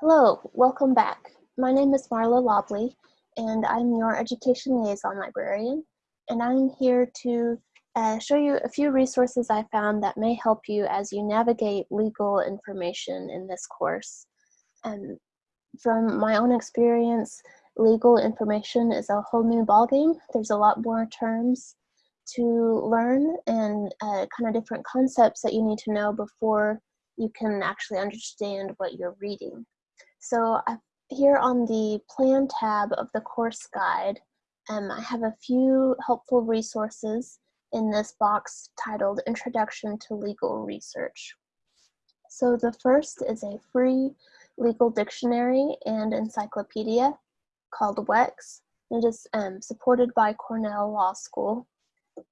Hello, welcome back. My name is Marla Lobley, and I'm your Education Liaison Librarian, and I'm here to uh, show you a few resources I found that may help you as you navigate legal information in this course. And from my own experience, legal information is a whole new ballgame. There's a lot more terms to learn and uh, kind of different concepts that you need to know before you can actually understand what you're reading. So here on the plan tab of the course guide, um, I have a few helpful resources in this box titled Introduction to Legal Research. So the first is a free legal dictionary and encyclopedia called WEX. It is um, supported by Cornell Law School.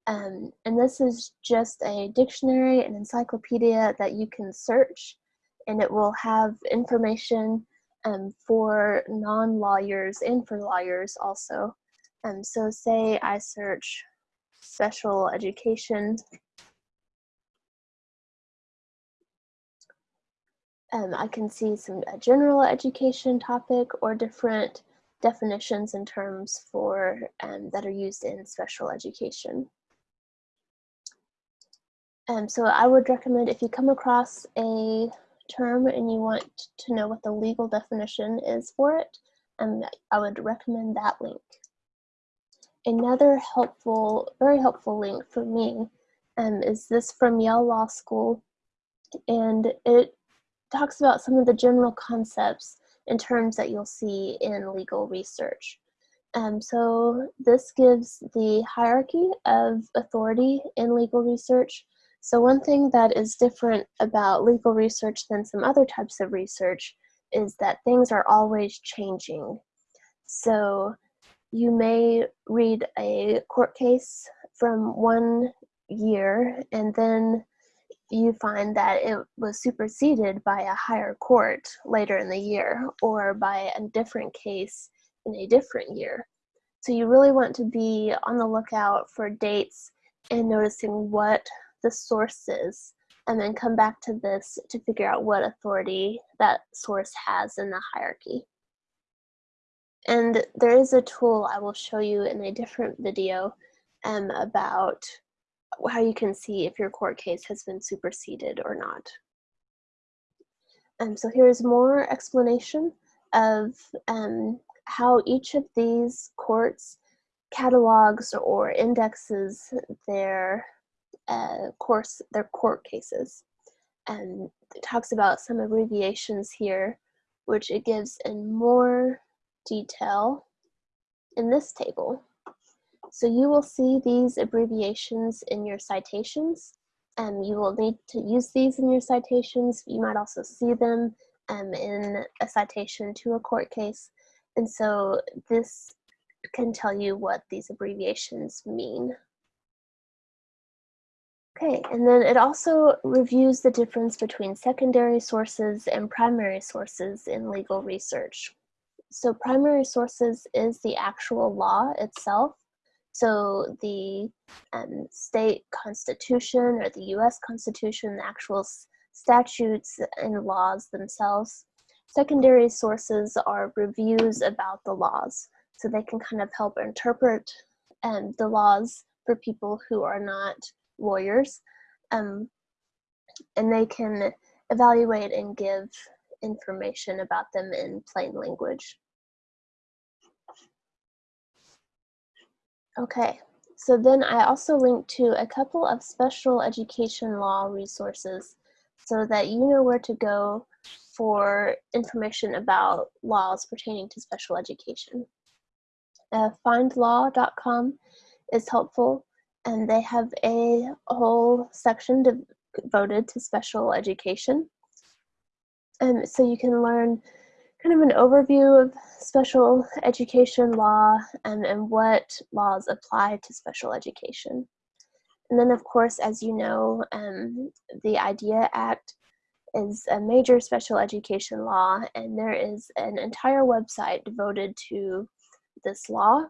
Um, and this is just a dictionary and encyclopedia that you can search and it will have information um, for non-lawyers and for lawyers also. Um, so say I search special education. Um, I can see some general education topic or different definitions and terms for um, that are used in special education. Um, so I would recommend if you come across a term and you want to know what the legal definition is for it, and I would recommend that link. Another helpful, very helpful link for me um, is this from Yale Law School, and it talks about some of the general concepts and terms that you'll see in legal research. Um, so this gives the hierarchy of authority in legal research so one thing that is different about legal research than some other types of research is that things are always changing. So you may read a court case from one year and then you find that it was superseded by a higher court later in the year or by a different case in a different year. So you really want to be on the lookout for dates and noticing what the sources and then come back to this to figure out what authority that source has in the hierarchy. And there is a tool I will show you in a different video um, about how you can see if your court case has been superseded or not. Um, so here's more explanation of um, how each of these courts catalogs or indexes their uh, course, their court cases. And it talks about some abbreviations here, which it gives in more detail in this table. So you will see these abbreviations in your citations. and you will need to use these in your citations. You might also see them um, in a citation to a court case. And so this can tell you what these abbreviations mean. Okay, and then it also reviews the difference between secondary sources and primary sources in legal research. So primary sources is the actual law itself. So the um, state constitution or the US constitution, the actual statutes and laws themselves. Secondary sources are reviews about the laws. So they can kind of help interpret um, the laws for people who are not lawyers, um, and they can evaluate and give information about them in plain language. Okay, so then I also linked to a couple of special education law resources so that you know where to go for information about laws pertaining to special education. Uh, findlaw.com is helpful and they have a whole section devoted to special education. And so you can learn kind of an overview of special education law and, and what laws apply to special education. And then, of course, as you know, um, the IDEA Act is a major special education law, and there is an entire website devoted to this law.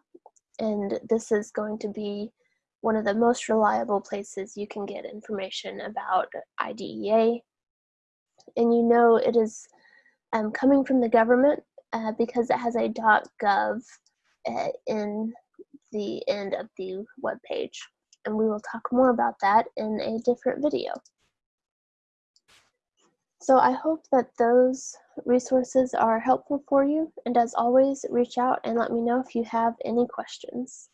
And this is going to be one of the most reliable places you can get information about IDEA. And you know it is um, coming from the government uh, because it has a .gov uh, in the end of the web page. And we will talk more about that in a different video. So I hope that those resources are helpful for you. And as always, reach out and let me know if you have any questions.